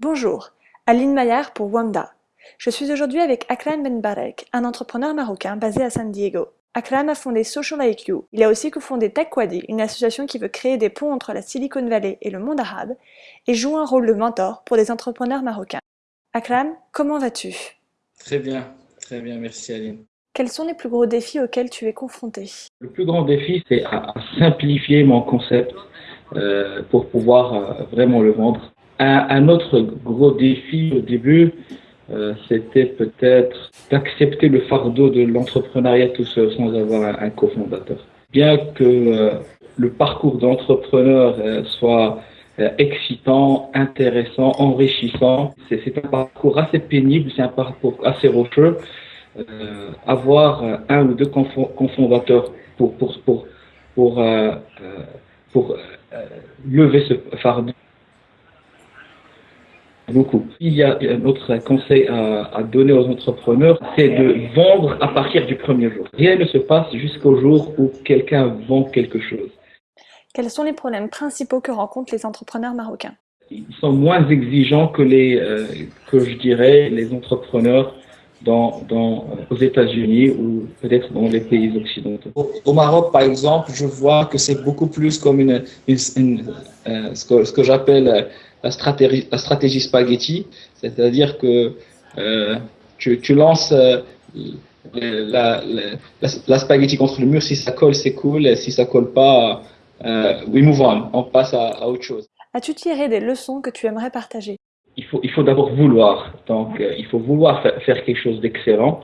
Bonjour, Aline Maillard pour Wanda. Je suis aujourd'hui avec Akram Benbarek, un entrepreneur marocain basé à San Diego. Akram a fondé Social IQ. Il a aussi cofondé TechWadi, une association qui veut créer des ponts entre la Silicon Valley et le monde arabe, et joue un rôle de mentor pour des entrepreneurs marocains. Akram, comment vas-tu? Très bien, très bien, merci Aline. Quels sont les plus gros défis auxquels tu es confronté? Le plus grand défi, c'est à simplifier mon concept euh, pour pouvoir euh, vraiment le vendre un, autre gros défi au début, euh, c'était peut-être d'accepter le fardeau de l'entrepreneuriat tout seul sans avoir un, cofondateur. Bien que euh, le parcours d'entrepreneur euh, soit excitant, intéressant, enrichissant, c'est un parcours assez pénible, c'est un parcours assez rocheux. avoir un ou deux cofondateurs pour pour pour pour, pour lever ce fardeau beaucoup. Il y a un autre conseil à, donner aux entrepreneurs, c'est de vendre à partir du premier jour. Rien ne se passe jusqu'au jour où quelqu'un vend quelque chose. Quels sont les problèmes principaux que rencontrent les entrepreneurs marocains? Ils sont moins exigeants que les, euh, que je dirais, les entrepreneurs dans, dans, aux États-Unis ou peut-être dans les pays occidentaux. Au, Maroc, par exemple, je vois que c'est beaucoup plus comme une, une, euh, ce que, ce que j'appelle la stratégie, la stratégie spaghetti, c'est-à-dire que euh, tu, tu, lances euh, la, la, la, spaghetti contre le mur, si ça colle, c'est cool, et si ça colle pas, euh, we move on, on passe à, à autre chose. As-tu tiré des leçons que tu aimerais partager? Il faut, il faut d'abord vouloir, donc euh, il faut vouloir faire quelque chose d'excellent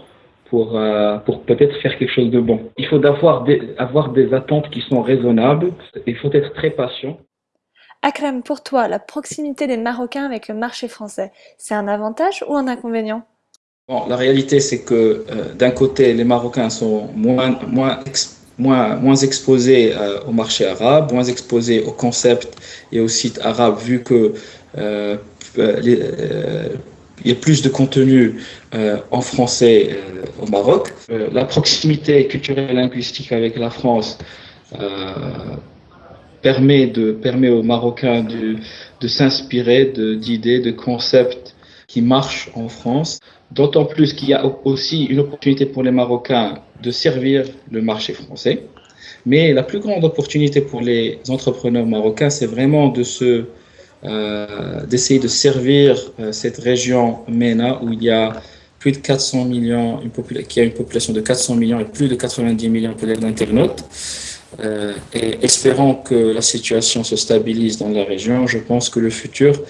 pour, euh, pour peut-être faire quelque chose de bon. Il faut d'avoir des, avoir des attentes qui sont raisonnables, il faut être très patient. Akram, pour toi, la proximité des Marocains avec le marché français, c'est un avantage ou un inconvénient? La réalité, c'est que euh, d'un côté, les Marocains sont moins, moins, moins, exposés euh, au marché arabe, moins exposés aux concepts et aux sites arabes, vu que euh, il y a plus de contenu en français au Maroc. la proximité culturelle et linguistique avec la France permet, de, permet aux Marocains de, de s'inspirer d'idées, de, concepts qui marchent en France. D'autant plus qu'il y a aussi une opportunité pour les Marocains de servir le marché français. Mais la plus grande opportunité pour les entrepreneurs marocains, c'est vraiment de se euh, d'essayer de servir euh, cette région MENA où il y a plus de 400 millions, une qui a une population de 400 millions et plus de 90 millions d'internautes. Euh, et espérant que la situation se stabilise dans la région, je pense que le futur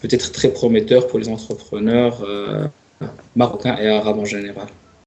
peut être très prometteur pour les entrepreneurs euh, marocains et arabes en général.